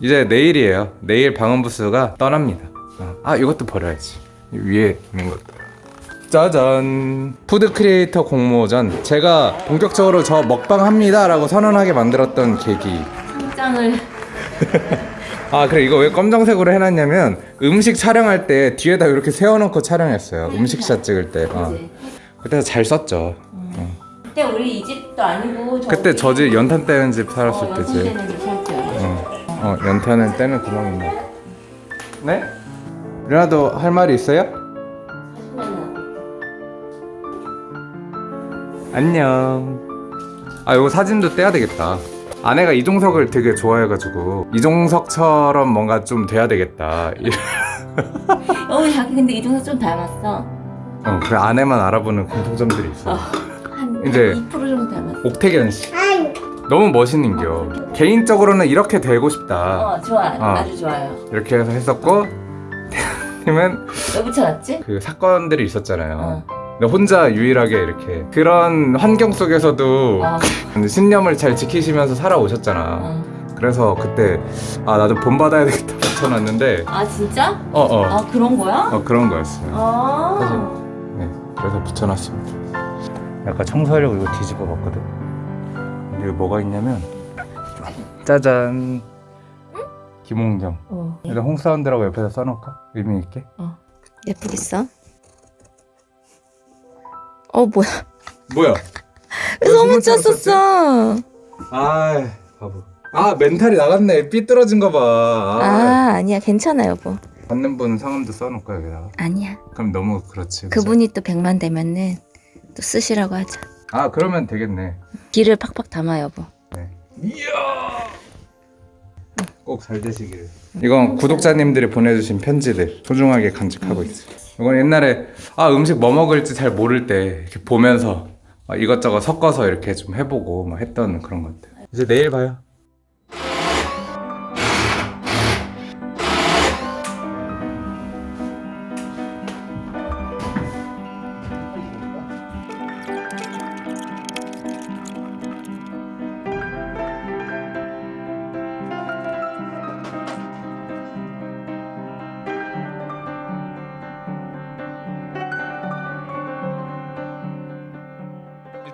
이제 내일이에요. 내일 방음부스가 떠납니다. 아, 아 이것도 버려야지. 위에 있는 것도. 짜잔. food creator 공모전. 제가 본격적으로 저 먹방 합니다 라고 선언하게 만들었던 계기. 상장을. 아 그래. 이거 왜 검정색으로 해놨냐면 음식 촬영할 때 뒤에다 이렇게 세워놓고 촬영했어요. 음식샷 찍을 때. 어. 그때 잘 썼죠. 그때 우리 이 집도 아니고 그때 저 집 연탄 떼는 집 살았을 어, 때지. 어, 어 연탄을 떼는 구멍 있나 네? 누나도 할 말이 있어요? 안녕 아 이거 사진도 떼야 되겠다 아내가 이종석을 되게 좋아해가지고 이종석처럼 뭔가 좀 돼야 되겠다 어 자기 근데 이종석 좀 닮았어. 어 그래 아내만 알아보는 공통점들이 있어 한, 이제- 한2% 정도 닮았어. 옥태견 씨 너무 멋있는겨 개인적으로는 이렇게 되고 싶다 어 좋아, 어. 아주 좋아요. 이렇게 해서 했었고 태양님은 왜 붙여놨지? 그 사건들이 있었잖아요 어. 근데 혼자 유일하게 이렇게 그런 환경 속에서도 어. 신념을 잘 지키시면서 살아오셨잖아 어. 그래서 그때 아 나도 본받아야 되겠다 붙여놨는데 아 진짜? 어어 아 그런 거야? 어, 그런 거였어요 아. 사실. 네 그래서 붙여놨습니다 약간 청소하려고 이거 뒤집어 봤거든 이거 뭐가 있냐면 짜잔 김홍경 어. 일단 홍사운드라고 옆에다 써놓을까? 의미 있게 예쁘겠어? 어 뭐야? 뭐야? 왜 소문 쳤었어? 아 바보 아 멘탈이 나갔네 삐뚤어진 거봐 아 아. 아니야 괜찮아 여보. 받는 분 성함도 써놓을까 여기다가 아니야. 그럼 너무 그렇지 그치? 그분이 또 100만 되면은 또 쓰시라고 하자. 아 그러면 되겠네 기를 팍팍 담아 여보. 네. 이야! 꼭 잘 되시길 이건 구독자님들이 보내주신 편지들 소중하게 간직하고 있어요 이건 옛날에 아 음식 뭐 먹을지 잘 모를 때 이렇게 보면서 아, 이것저것 섞어서 이렇게 좀 해보고 막 했던 그런 것들 이제 내일 봐요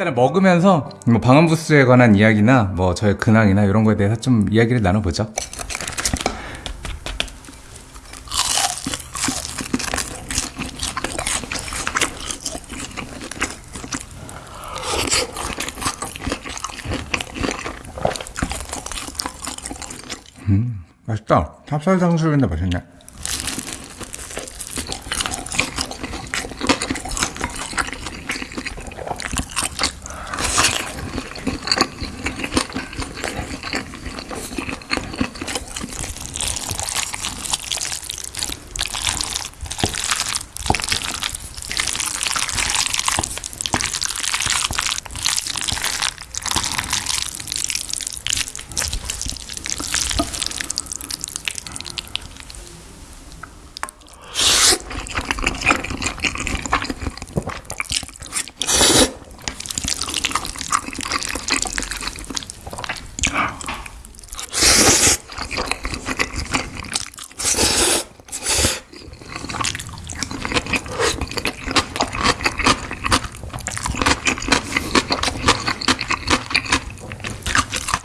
일단은 먹으면서 뭐 방음부스에 관한 이야기나 뭐 저의 근황이나 이런 거에 대해서 좀 이야기를 나눠보죠. 음, 맛있다. 찹쌀 탕수육인데 맛있네.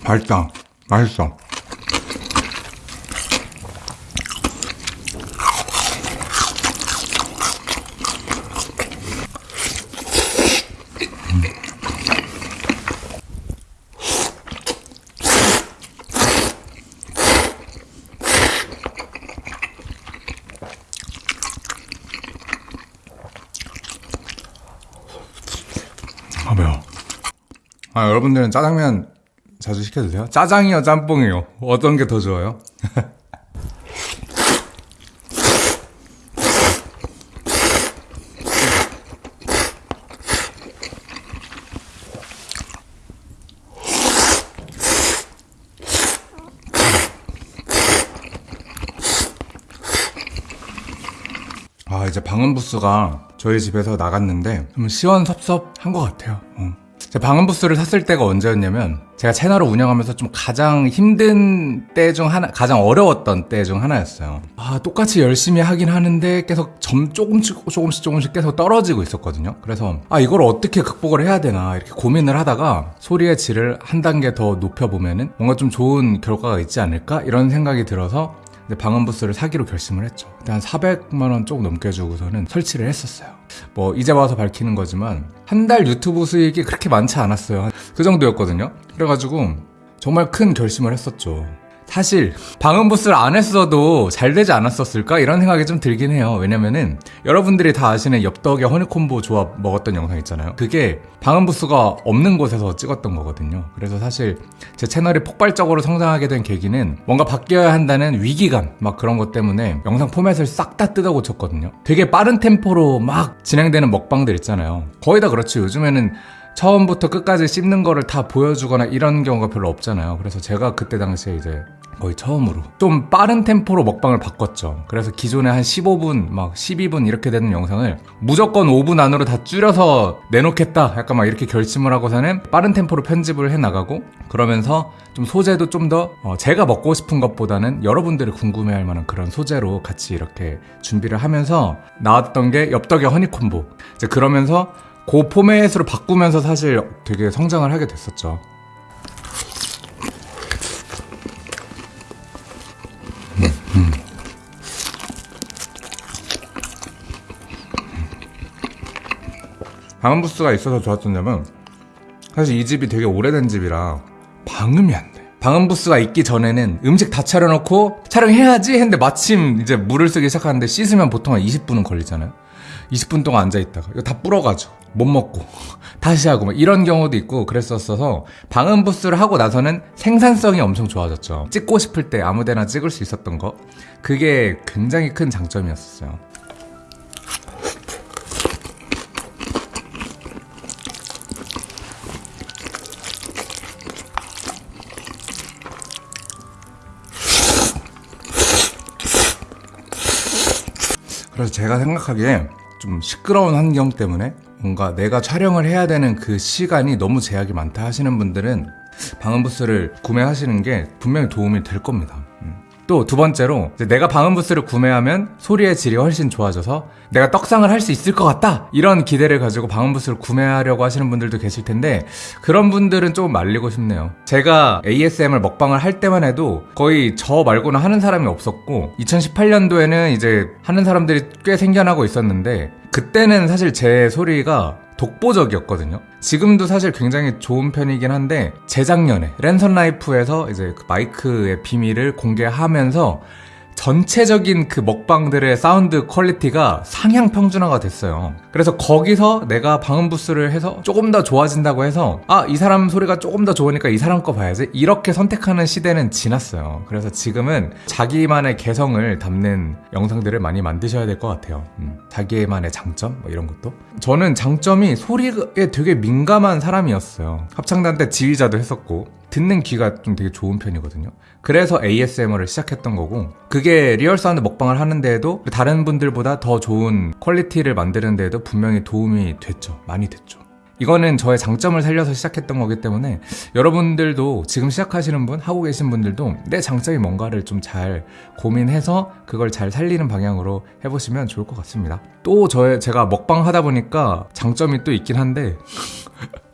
맛있다. 맛있어. 아 매워. 아 여러분들은 짜장면 자주 시켜 드세요? 짜장이요, 짬뽕이요. 어떤 게 더 좋아요? 아 이제 방음 부스가 저희 집에서 나갔는데 좀 시원섭섭한 것 같아요. 어. 제가 방음 부스를 샀을 때가 언제였냐면 제가 채널을 운영하면서 좀 가장 힘든 때 중 하나, 가장 어려웠던 때 중 하나였어요. 아 똑같이 열심히 하긴 하는데 계속 점 조금씩 조금씩 조금씩 계속 떨어지고 있었거든요. 그래서 아 이걸 어떻게 극복을 해야 되나 이렇게 고민을 하다가 소리의 질을 한 단계 더 높여 보면은 뭔가 좀 좋은 결과가 있지 않을까 이런 생각이 들어서 이제 방음부스를 사기로 결심을 했죠. 한 400만 원 조금 넘게 주고서는 설치를 했었어요. 뭐 이제 와서 밝히는 거지만 한 달 유튜브 수익이 그렇게 많지 않았어요. 그 정도였거든요. 그래가지고 정말 큰 결심을 했었죠. 사실 방음 부스를 안 했어도 잘 되지 않았었을까 이런 생각이 좀 들긴 해요. 왜냐면은 여러분들이 다 아시는 엽떡의 허니콤보 조합 먹었던 영상 있잖아요. 그게 방음 부스가 없는 곳에서 찍었던 거거든요. 그래서 사실 제 채널이 폭발적으로 성장하게 된 계기는 뭔가 바뀌어야 한다는 위기감 막 그런 것 때문에 영상 포맷을 싹 다 뜯어 고쳤거든요. 되게 빠른 템포로 막 진행되는 먹방들 있잖아요. 거의 다 그렇죠. 요즘에는 처음부터 끝까지 씹는 거를 다 보여주거나 이런 경우가 별로 없잖아요. 그래서 제가 그때 당시에 이제 거의 처음으로 좀 빠른 템포로 먹방을 바꿨죠. 그래서 기존에 한 15분, 막 12분 이렇게 되는 영상을 무조건 5분 안으로 다 줄여서 내놓겠다. 약간 막 이렇게 결심을 하고서는 빠른 템포로 편집을 해 나가고 그러면서 좀 소재도 좀 더 제가 먹고 싶은 것보다는 여러분들이 궁금해할 만한 그런 소재로 같이 이렇게 준비를 하면서 나왔던 게 엽떡의 허니콤보. 이제 그러면서 그 포맷으로 바꾸면서 사실 되게 성장을 하게 됐었죠. 방음 부스가 있어서 좋았던 점은 사실 이 집이 되게 오래된 집이라 방음이 안 돼. 방음 부스가 있기 전에는 음식 다 차려놓고 촬영해야지 했는데 마침 이제 물을 쓰기 시작하는데 씻으면 보통 한 20분은 걸리잖아요. 20분 동안 앉아있다가 이거 다 불어가지고 못 먹고 다시 하고 막 이런 경우도 있고 그랬었어서 방음 부스를 하고 나서는 생산성이 엄청 좋아졌죠. 찍고 싶을 때 아무데나 찍을 수 있었던 거 그게 굉장히 큰 장점이었어요. 그래서 제가 생각하기에 좀 시끄러운 환경 때문에 뭔가 내가 촬영을 해야 되는 그 시간이 너무 제약이 많다 하시는 분들은 방음부스를 구매하시는 게 분명히 도움이 될 겁니다. 또 두 번째로 내가 방음 부스를 구매하면 소리의 질이 훨씬 좋아져서 내가 떡상을 할 수 있을 것 같다. 이런 기대를 가지고 방음 부스를 구매하려고 하시는 분들도 계실 텐데 그런 분들은 조금 말리고 싶네요. 제가 ASMR 먹방을 할 때만 해도 거의 저 말고는 하는 사람이 없었고 2018년도에는 이제 하는 사람들이 꽤 생겨나고 있었는데 그때는 사실 제 소리가 독보적이었거든요. 지금도 사실 굉장히 좋은 편이긴 한데 재작년에 랜선 라이프에서 이제 그 마이크의 비밀을 공개하면서 전체적인 그 먹방들의 사운드 quality가 상향 평준화가 됐어요. 그래서 거기서 내가 방음 부스를 해서 조금 더 좋아진다고 해서 아, 이 사람 소리가 조금 더 좋으니까 이 사람 거 봐야지. 이렇게 선택하는 시대는 지났어요. 그래서 지금은 자기만의 개성을 담는 영상들을 많이 만드셔야 될 것 같아요. 음, 자기만의 장점 뭐 이런 것도. 저는 장점이 소리에 되게 민감한 사람이었어요. 합창단 때 지휘자도 했었고 듣는 귀가 좀 되게 좋은 편이거든요. 그래서 ASMR을 시작했던 거고 그게 real 사운드 먹방을 하는데에도 다른 분들보다 더 좋은 quality를 만드는 데에도 분명히 도움이 됐죠. 많이 됐죠. 이거는 저의 장점을 살려서 시작했던 거기 때문에 여러분들도 지금 시작하시는 분, 하고 계신 분들도 내 장점이 뭔가를 좀 잘 고민해서 그걸 잘 살리는 방향으로 해보시면 좋을 것 같습니다. 또 저의 제가 먹방 하다 보니까 장점이 또 있긴 한데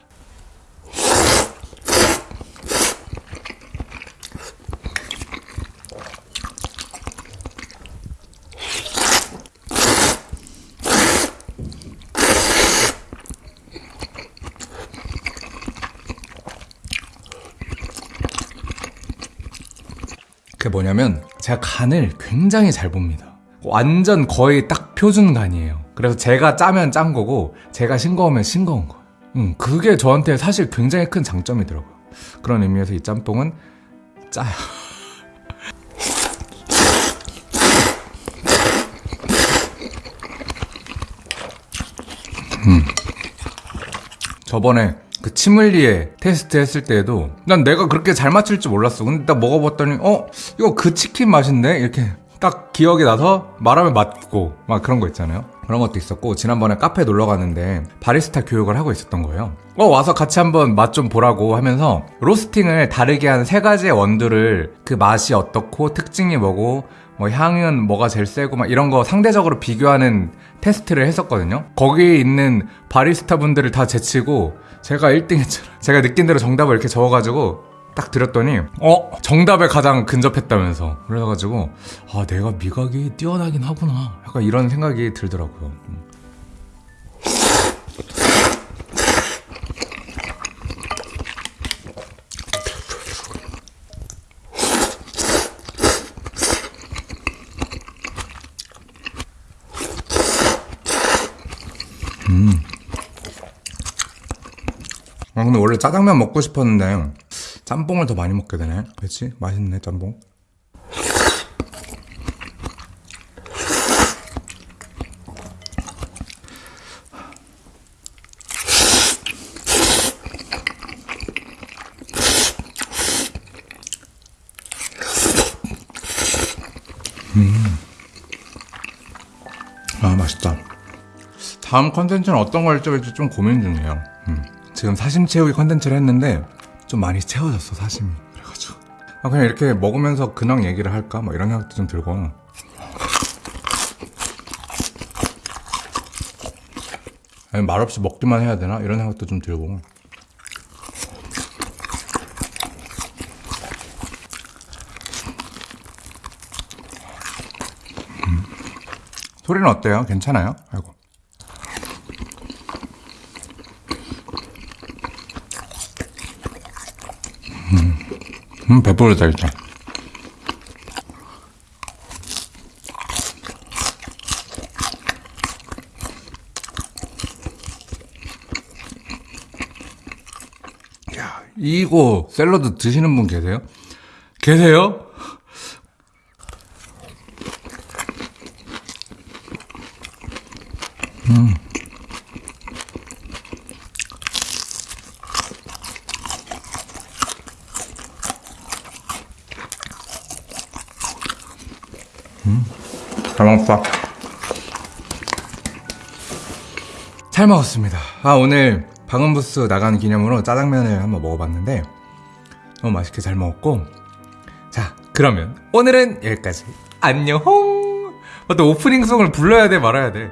그게 뭐냐면 제가 간을 굉장히 잘 봅니다. 완전 거의 딱 표준 간이에요. 그래서 제가 짜면 짠 거고 제가 싱거우면 싱거운 거. 음, 그게 저한테 사실 굉장히 큰 장점이더라고요. 그런 의미에서 이 짬뽕은 짜요. 음. 저번에 그 치물리에 테스트 했을 때에도 난 내가 그렇게 잘 맞출 줄 몰랐어. 근데 딱 먹어봤더니 어 이거 그 치킨 맛인데 이렇게 딱 기억이 나서 말하면 맞고 막 그런 거 있잖아요. 그런 것도 있었고 지난번에 카페 놀러 갔는데 바리스타 교육을 하고 있었던 거예요. 어 와서 같이 한번 맛 좀 보라고 하면서 로스팅을 다르게 한 세 가지의 원두를 그 맛이 어떻고 특징이 뭐고 뭐 향은 뭐가 제일 세고 막 이런 거 상대적으로 비교하는 테스트를 했었거든요. 거기 있는 바리스타 분들을 다 제치고 제가 1등 했잖아요. 제가 느낀 대로 정답을 이렇게 적어가지고 딱 드렸더니 어 정답에 가장 근접했다면서 그래가지고 아 내가 미각이 뛰어나긴 하구나 약간 이런 생각이 들더라고요. 근데 원래 짜장면 먹고 싶었는데 짬뽕을 더 많이 먹게 되네. 그렇지? 맛있네 짬뽕. 음. 아 맛있다. 다음 컨텐츠는 어떤 걸 찍을지 좀 고민 중이에요. 음. 지금 사심 채우기 컨텐츠를 했는데 좀 많이 채워졌어 사심이. 그래가지고 아 그냥 이렇게 먹으면서 근황 얘기를 할까? 뭐 이런 생각도 좀 들고. 아니 말없이 먹기만 해야 되나? 이런 생각도 좀 들고. 음. 소리는 어때요? 괜찮아요? 아이고. 음, 배부르다, 일단. 야, 이거 샐러드 드시는 분 계세요? 계세요? 잘 먹었다. 잘 먹었습니다. 아, 오늘 방음부스 나간 기념으로 짜장면을 한번 먹어봤는데, 너무 맛있게 잘 먹었고, 자, 그러면 오늘은 여기까지. 안녕! 어, 또 오프닝송을 불러야 돼, 말아야 돼.